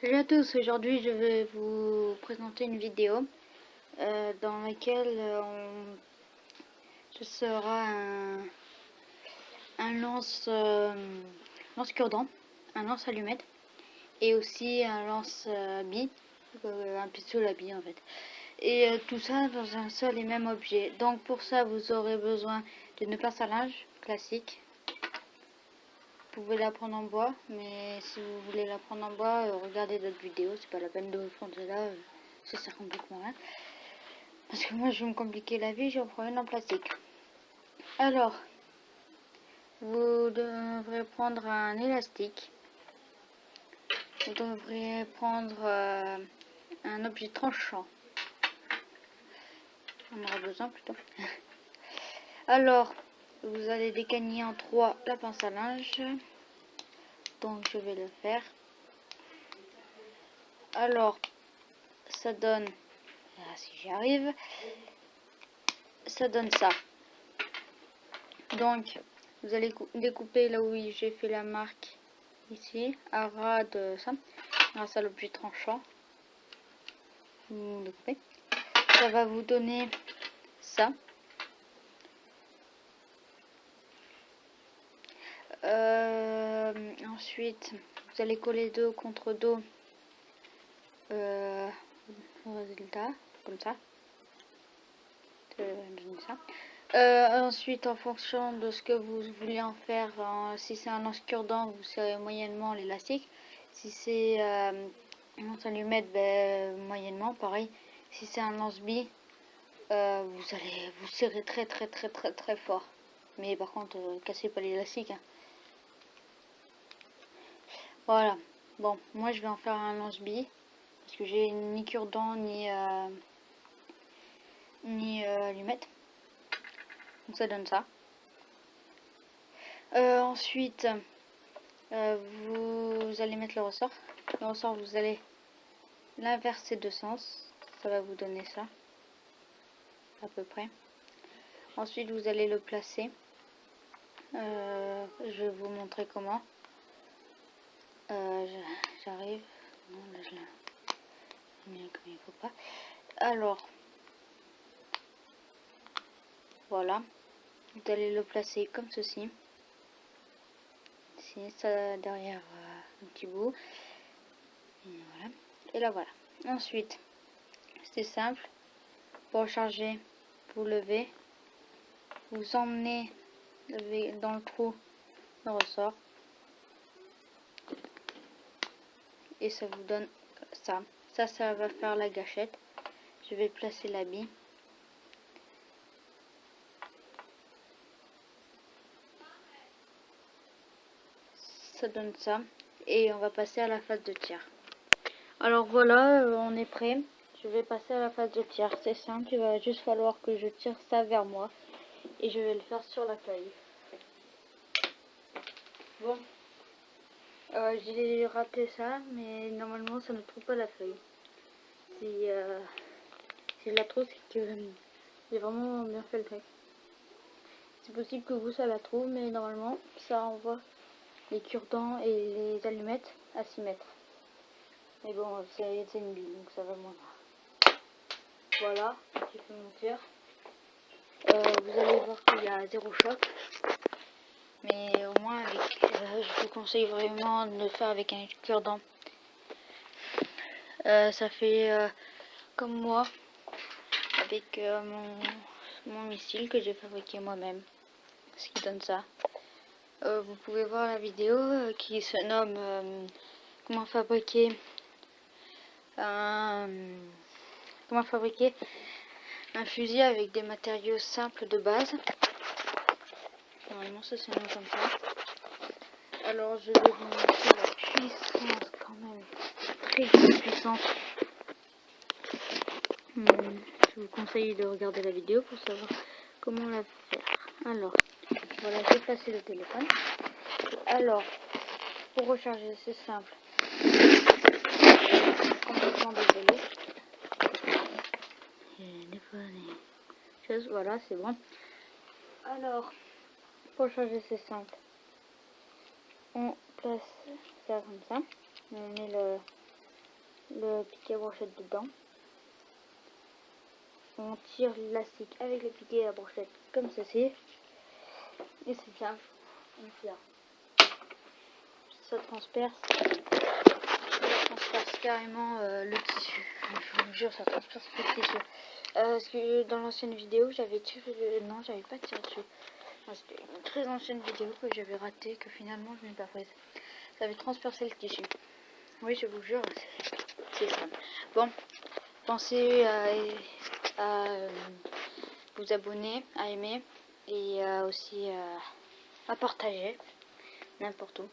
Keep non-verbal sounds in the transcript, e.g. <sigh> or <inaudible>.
Salut à tous, aujourd'hui je vais vous présenter une vidéo euh, dans laquelle euh, on... ce sera un, un lance, euh, lance un lance allumette et aussi un lance bille, un pistolet à bille en fait. Et tout ça dans un seul et même objet. Donc pour ça vous aurez besoin d'une pince à linge classique vous pouvez la prendre en bois, mais si vous voulez la prendre en bois, euh, regardez d'autres vidéos, c'est pas la peine de vous prendre là, euh, ça sert complètement rien. Parce que moi je vais me compliquer la vie, j'en prends une en plastique. Alors, vous devrez prendre un élastique. Vous devrez prendre euh, un objet tranchant. On aura besoin plutôt. <laughs> Alors, vous allez décagner en trois la pince à linge. Donc je vais le faire. Alors ça donne ah, si j'y arrive ça donne ça. Donc vous allez découper là où j'ai fait la marque ici à ras de ça grâce à l'objet tranchant. Ça va vous donner ça Euh, ensuite, vous allez coller dos contre dos euh, résultat, comme ça. Euh, ensuite, en fonction de ce que vous voulez en faire, si c'est un lance cure-dent, vous serrez moyennement l'élastique. Si c'est un lance allumette, ben, moyennement, pareil. Si c'est un lance-bille, vous allez vous serrer très très très très très fort. Mais par contre, cassez pas l'élastique. Hein. Voilà. Bon, moi je vais en faire un lance-bille. Parce que j'ai ni cure-dent ni, euh, ni euh. Donc ça donne ça. Euh, ensuite, vous allez mettre le ressort. Le ressort, vous allez l'inverser de sens. Ça va vous donner ça. À peu près. Ensuite, vous allez le placer. je vais vous montrer comment. Euh, j'arrive. Comme il faut pas. Alors, voilà. Vous allez le placer comme ceci. Ici, ça derrière euh, un petit bout. Et là voilà. Ensuite, c'est simple. Pour recharger, vous levez. Vous emmenez dans le trou le ressort. Et ça vous donne ça. Ça, ça va faire la gâchette. Je vais placer l'habit. Ça donne ça. Et on va passer à la phase de tir. Alors voilà, euh, on est prêt. Je vais passer à la phase de tir. C'est simple, il va juste falloir que je tire ça vers moi. Et je vais le faire sur la feuille. Bon, euh, j'ai raté ça, mais normalement ça ne trouve pas la feuille. Si, si je la trouve, c'est que j'ai vraiment bien fait le truc. C'est possible que vous ça la trouve, mais normalement ça envoie les cure-dents et les allumettes à 6 mètres. Mais bon, c'est une bille, donc ça va moins. Voilà, j'ai fait mon tir. Euh, vous allez voir qu'il y a zéro choc. Mais au moins, euh, je vous conseille vraiment de le faire avec un cure-dent. Euh, ça fait euh, comme moi, avec mon, mon, missile que j'ai fabriqué moi-même. Ce qui donne ça. vous pouvez voir la vidéo qui se nomme Comment fabriquer un comment fabriquer un fusil avec des matériaux simples de base. Normalement, ça c'est comme ça. Alors, je vais vous montrer la puissance quand même. Très, puissante. Hmm, je vous conseille de regarder la vidéo pour savoir comment la faire. Alors, voilà, j'ai passé le téléphone. Alors, pour recharger, c'est simple. Complètement désolé. Voilà, c'est bon. Alors, pour changer c'est simple. On place ça comme ça. On met le piquet à brochette dedans. On tire l'élastique avec le piquet à brochette comme ceci. Et c'est simple. On tire. Ça transperce. Ça transperce carrément euh, le tissu. Je vous jure, ça transperce le tissu. Euh, parce que dans l'ancienne vidéo, j'avais tiré. Non, j'avais pas tiré dessus. C'était une très ancienne vidéo que j'avais ratée, que finalement je n'ai pas prise. Ça avait transpercé le tissu. Oui, je vous jure, c'est ça. Bon, pensez à, euh, vous abonner, à aimer et aussi à partager n'importe où.